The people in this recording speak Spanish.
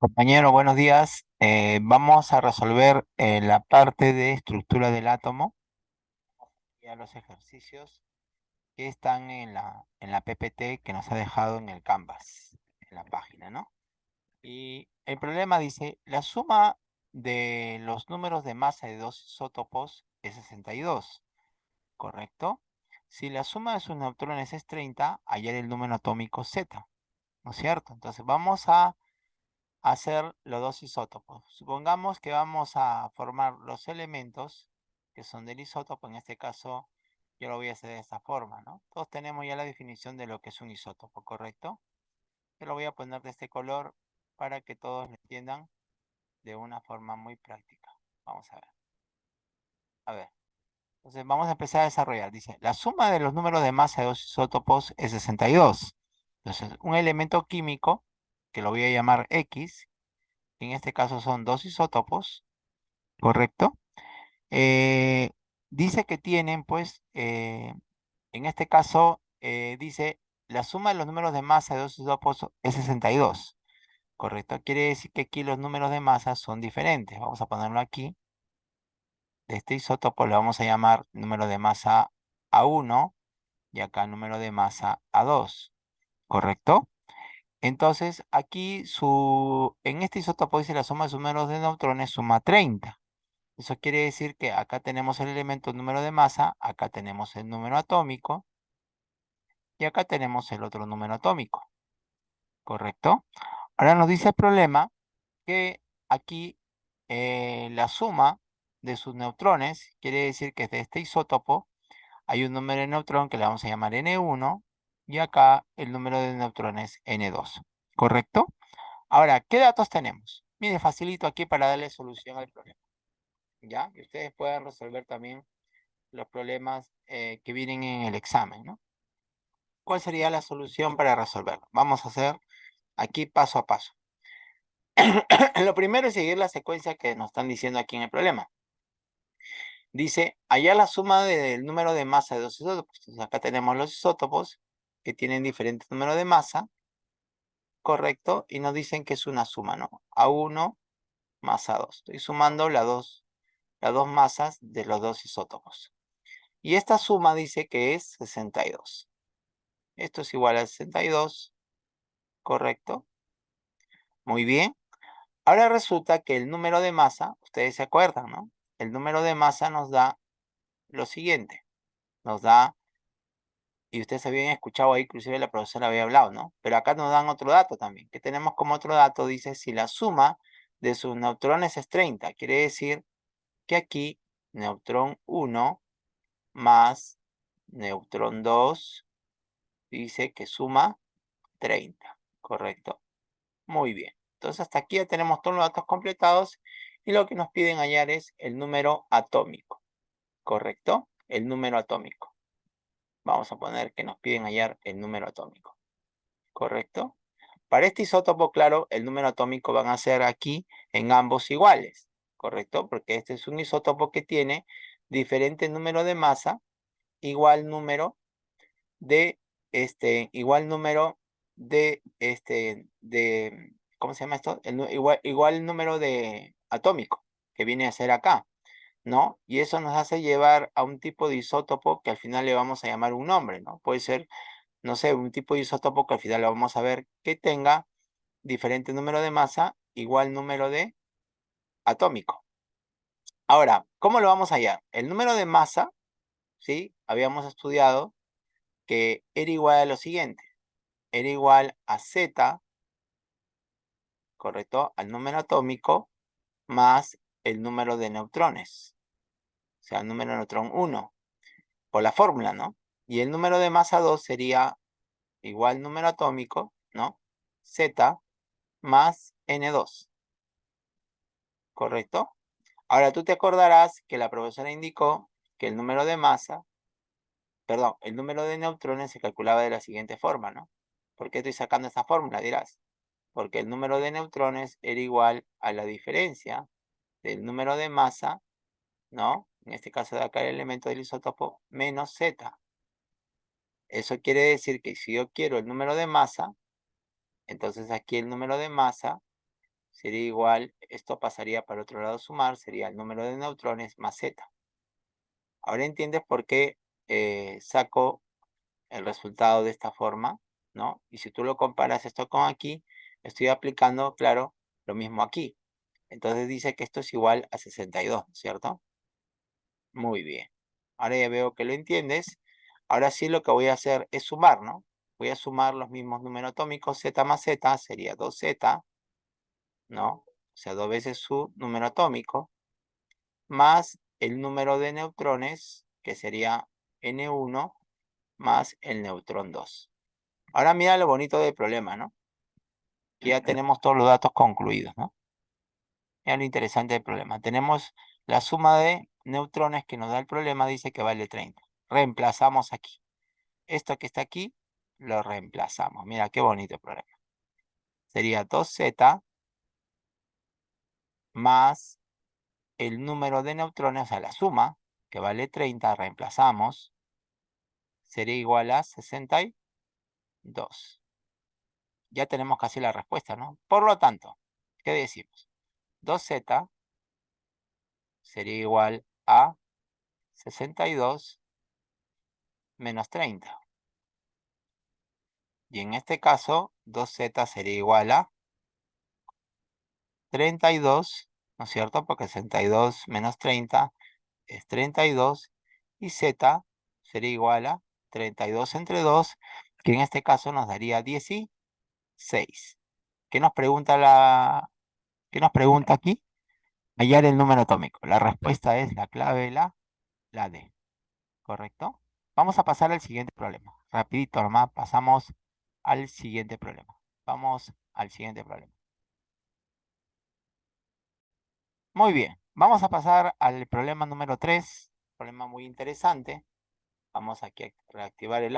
Compañero, buenos días. Eh, vamos a resolver eh, la parte de estructura del átomo. Ya los ejercicios que están en la, en la PPT que nos ha dejado en el Canvas, en la página, ¿no? Y el problema dice, la suma de los números de masa de dos isótopos es 62, ¿correcto? Si la suma de sus neutrones es 30, hallar el número atómico Z, ¿no es cierto? Entonces vamos a hacer los dos isótopos. Supongamos que vamos a formar los elementos que son del isótopo, en este caso yo lo voy a hacer de esta forma, ¿no? Todos tenemos ya la definición de lo que es un isótopo, ¿correcto? Yo lo voy a poner de este color para que todos lo entiendan de una forma muy práctica. Vamos a ver. A ver. Entonces vamos a empezar a desarrollar. Dice, la suma de los números de masa de dos isótopos es 62. Entonces, un elemento químico que lo voy a llamar X, en este caso son dos isótopos, ¿correcto? Eh, dice que tienen, pues, eh, en este caso, eh, dice, la suma de los números de masa de dos isótopos es 62, ¿correcto? Quiere decir que aquí los números de masa son diferentes. Vamos a ponerlo aquí. De este isótopo le vamos a llamar número de masa A1 y acá número de masa A2, ¿correcto? Entonces, aquí su, en este isótopo dice la suma de sus números de neutrones suma 30. Eso quiere decir que acá tenemos el elemento número de masa, acá tenemos el número atómico y acá tenemos el otro número atómico. ¿Correcto? Ahora nos dice el problema que aquí eh, la suma de sus neutrones quiere decir que de este isótopo hay un número de neutrón que le vamos a llamar N1 y acá el número de neutrones N2. ¿Correcto? Ahora, ¿qué datos tenemos? Mire, facilito aquí para darle solución al problema. ¿Ya? Y ustedes pueden resolver también los problemas eh, que vienen en el examen, ¿no? ¿Cuál sería la solución para resolverlo? Vamos a hacer aquí paso a paso. Lo primero es seguir la secuencia que nos están diciendo aquí en el problema. Dice, allá la suma del número de masa de dos isótopos. Entonces acá tenemos los isótopos que tienen diferentes números de masa, correcto, y nos dicen que es una suma, ¿no? A1 más A2. Estoy sumando las dos, las dos masas de los dos isótopos. Y esta suma dice que es 62. Esto es igual a 62, correcto. Muy bien. Ahora resulta que el número de masa, ustedes se acuerdan, ¿no? El número de masa nos da lo siguiente. Nos da y ustedes habían escuchado ahí, inclusive la profesora había hablado, ¿no? Pero acá nos dan otro dato también, que tenemos como otro dato, dice, si la suma de sus neutrones es 30, quiere decir que aquí neutrón 1 más neutrón 2 dice que suma 30, ¿correcto? Muy bien. Entonces hasta aquí ya tenemos todos los datos completados y lo que nos piden hallar es el número atómico, ¿correcto? El número atómico vamos a poner que nos piden hallar el número atómico. ¿Correcto? Para este isótopo, claro, el número atómico van a ser aquí en ambos iguales. ¿Correcto? Porque este es un isótopo que tiene diferente número de masa, igual número de, este, igual número de, este, de, ¿cómo se llama esto? igual, igual número de atómico, que viene a ser acá. ¿No? Y eso nos hace llevar a un tipo de isótopo que al final le vamos a llamar un nombre, ¿no? Puede ser, no sé, un tipo de isótopo que al final le vamos a ver que tenga diferente número de masa, igual número de atómico. Ahora, ¿cómo lo vamos a hallar? El número de masa, ¿sí? Habíamos estudiado que era igual a lo siguiente. Era igual a Z, ¿correcto? Al número atómico más el número de neutrones sea, el número de neutrón 1, por la fórmula, ¿no? Y el número de masa 2 sería igual número atómico, ¿no? Z más N2. ¿Correcto? Ahora tú te acordarás que la profesora indicó que el número de masa, perdón, el número de neutrones se calculaba de la siguiente forma, ¿no? ¿Por qué estoy sacando esa fórmula? Dirás. Porque el número de neutrones era igual a la diferencia del número de masa, ¿no? en este caso de acá el elemento del isótopo, menos Z. Eso quiere decir que si yo quiero el número de masa, entonces aquí el número de masa sería igual, esto pasaría para el otro lado sumar, sería el número de neutrones más Z. Ahora entiendes por qué eh, saco el resultado de esta forma, ¿no? Y si tú lo comparas esto con aquí, estoy aplicando, claro, lo mismo aquí. Entonces dice que esto es igual a 62, ¿cierto? Muy bien. Ahora ya veo que lo entiendes. Ahora sí lo que voy a hacer es sumar, ¿no? Voy a sumar los mismos números atómicos. Z más Z sería 2Z, ¿no? O sea, dos veces su número atómico. Más el número de neutrones, que sería N1, más el neutrón 2. Ahora mira lo bonito del problema, ¿no? ya tenemos todos los datos concluidos, ¿no? Lo interesante del problema. Tenemos la suma de neutrones que nos da el problema, dice que vale 30. Reemplazamos aquí. Esto que está aquí, lo reemplazamos. Mira qué bonito el problema. Sería 2z más el número de neutrones, o sea, la suma, que vale 30, reemplazamos, sería igual a 62. Ya tenemos casi la respuesta, ¿no? Por lo tanto, ¿qué decimos? 2z sería igual a 62 menos 30. Y en este caso, 2z sería igual a 32, ¿no es cierto? Porque 62 menos 30 es 32 y z sería igual a 32 entre 2, que en este caso nos daría 16. ¿Qué nos pregunta la qué nos pregunta aquí? Hallar el número atómico. La respuesta es la clave la la D. ¿Correcto? Vamos a pasar al siguiente problema. Rapidito nomás pasamos al siguiente problema. Vamos al siguiente problema. Muy bien, vamos a pasar al problema número 3, problema muy interesante. Vamos aquí a reactivar el